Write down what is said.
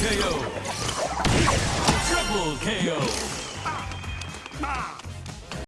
KO. Triple KO.